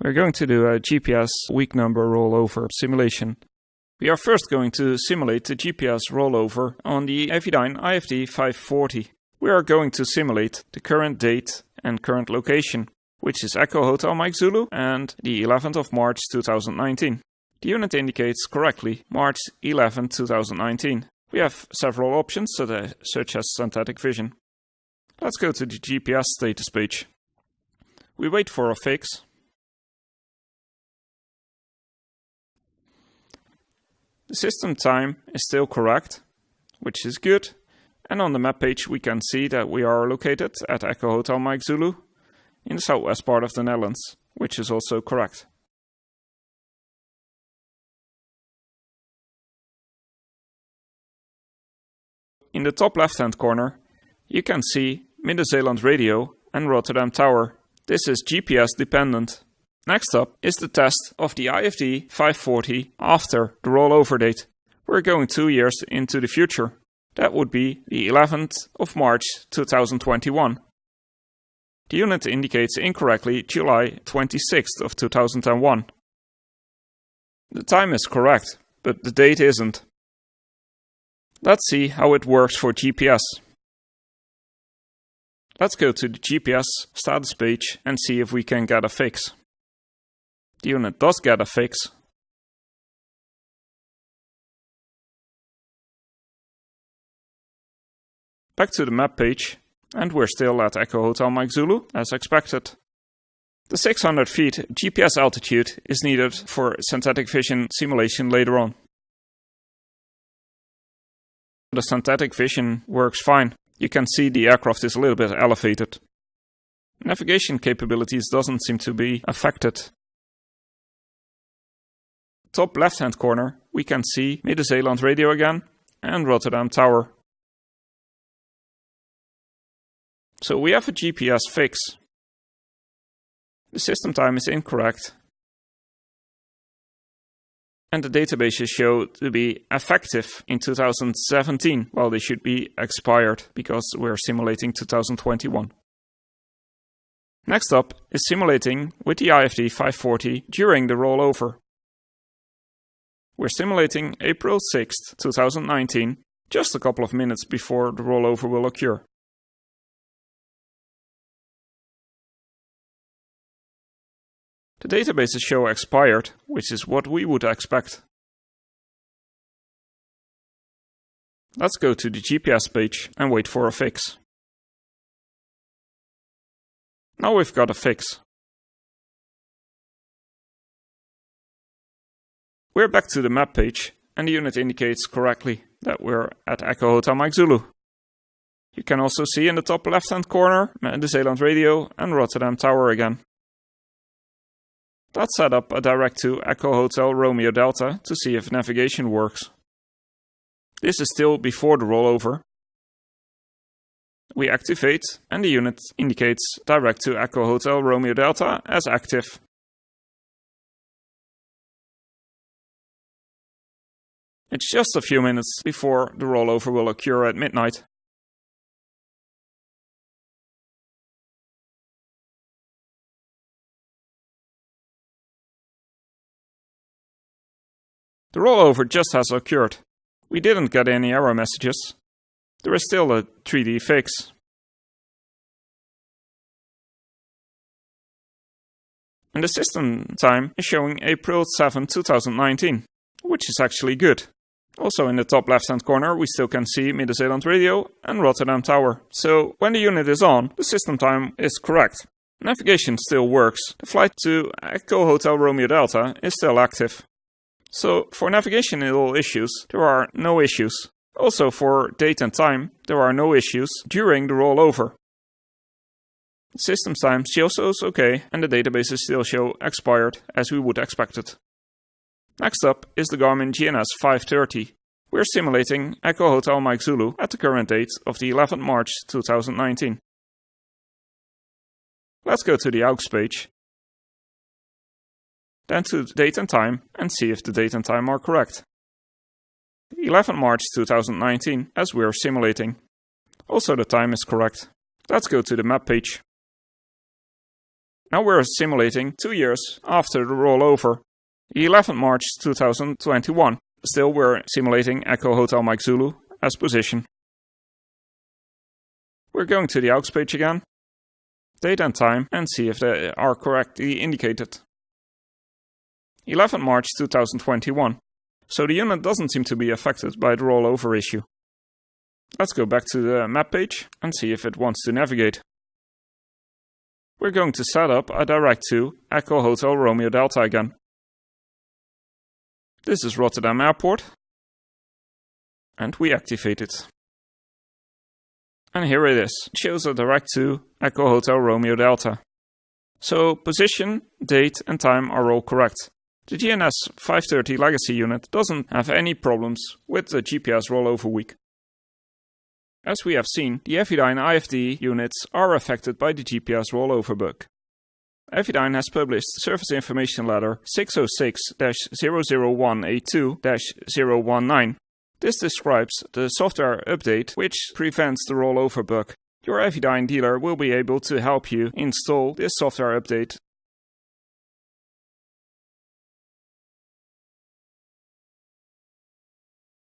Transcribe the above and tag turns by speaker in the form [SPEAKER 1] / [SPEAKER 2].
[SPEAKER 1] We're going to do a GPS week number rollover simulation. We are first going to simulate the GPS rollover on the Avidyne IFD 540. We are going to simulate the current date and current location, which is Echo Hotel Mike Zulu and the 11th of March 2019. The unit indicates correctly March 11, 2019. We have several options such as synthetic vision. Let's go to the GPS status page. We wait for a fix. System time is still correct, which is good. And on the map page we can see that we are located at Echo Hotel Mike Zulu in the southwest part of the Netherlands, which is also correct. In the top left hand corner you can see Midden-Zeeland Radio and Rotterdam Tower. This is GPS dependent. Next up is the test of the IFD 540 after the rollover date. We're going two years into the future. That would be the 11th of March 2021. The unit indicates incorrectly July 26th of 2001. The time is correct, but the date isn't. Let's see how it works for GPS. Let's go to the GPS status page and see if we can get a fix. The unit does get a fix. Back to the map page, and we're still at Echo Hotel Mike Zulu, as expected. The 600 feet GPS altitude is needed for synthetic vision simulation later on. The synthetic vision works fine. You can see the aircraft is a little bit elevated. Navigation capabilities doesn't seem to be affected. Top left hand corner we can see Midden-Zeeland Radio again and Rotterdam Tower. So we have a GPS fix. The system time is incorrect and the databases show to be effective in 2017, while they should be expired because we're simulating 2021. Next up is simulating with the IFD 540 during the rollover. We're simulating April 6, 2019, just a couple of minutes before the rollover will occur. The databases show expired, which is what we would expect. Let's go to the GPS page and wait for a fix. Now we've got a fix. We're back to the map page and the unit indicates correctly that we're at Echo Hotel Mike Zulu. You can also see in the top left hand corner Midden-Zeeland Radio and Rotterdam Tower again. Let's set up a direct to Echo Hotel Romeo Delta to see if navigation works. This is still before the rollover. We activate and the unit indicates direct to Echo Hotel Romeo Delta as active. It's just a few minutes before the rollover will occur at midnight. The rollover just has occurred. We didn't get any error messages. There is still a 3D fix. And the system time is showing April 7, 2019, which is actually good. Also in the top left hand corner we still can see Midden-Zeeland Radio and Rotterdam Tower. So when the unit is on, the system time is correct. Navigation still works. The flight to Echo Hotel Romeo Delta is still active. So for navigational issues, there are no issues. Also for date and time, there are no issues during the rollover. System time still shows OK and the databases still show expired as we would expect it. Next up is the Garmin GNS 530. We're simulating Echo Hotel Mike Zulu at the current date of the 11th March 2019. Let's go to the AUX page then to date and time and see if the date and time are correct. 11 March 2019 as we're simulating. Also the time is correct. Let's go to the map page. Now we're simulating two years after the rollover, 11th March 2021. Still we're simulating Echo Hotel Mike Zulu as position. We're going to the aux page again, date and time, and see if they are correctly indicated. 11th March 2021. So the unit doesn't seem to be affected by the rollover issue. Let's go back to the map page and see if it wants to navigate. We're going to set up a direct to Echo Hotel Romeo Delta again. This is Rotterdam Airport. And we activate it. And here it is. Shows a direct to Echo Hotel Romeo Delta. So position, date and time are all correct. The GNS 530 legacy unit doesn't have any problems with the GPS rollover week. As we have seen, the Avidyne IFD units are affected by the GPS rollover bug. Avidyne has published Service Information Letter 606-00182-019 this describes the software update which prevents the rollover bug. Your Avidyne dealer will be able to help you install this software update